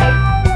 Bye.